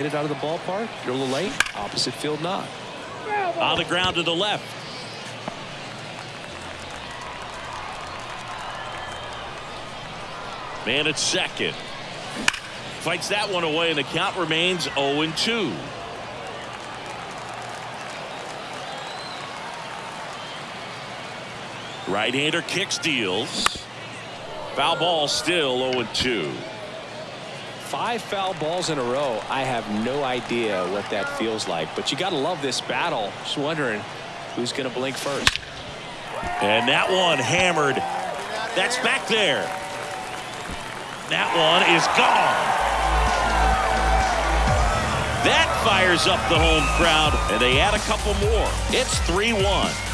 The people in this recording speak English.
Hit it out of the ballpark. You're a little late. Opposite field not. On the ground to the left. Man at second. Fights that one away and the count remains 0 2. Right-hander kicks deals. Foul ball still 0 2. Five foul balls in a row. I have no idea what that feels like, but you got to love this battle. Just wondering who's going to blink first. And that one hammered. That's back there. That one is gone. That fires up the home crowd, and they add a couple more. It's 3 1.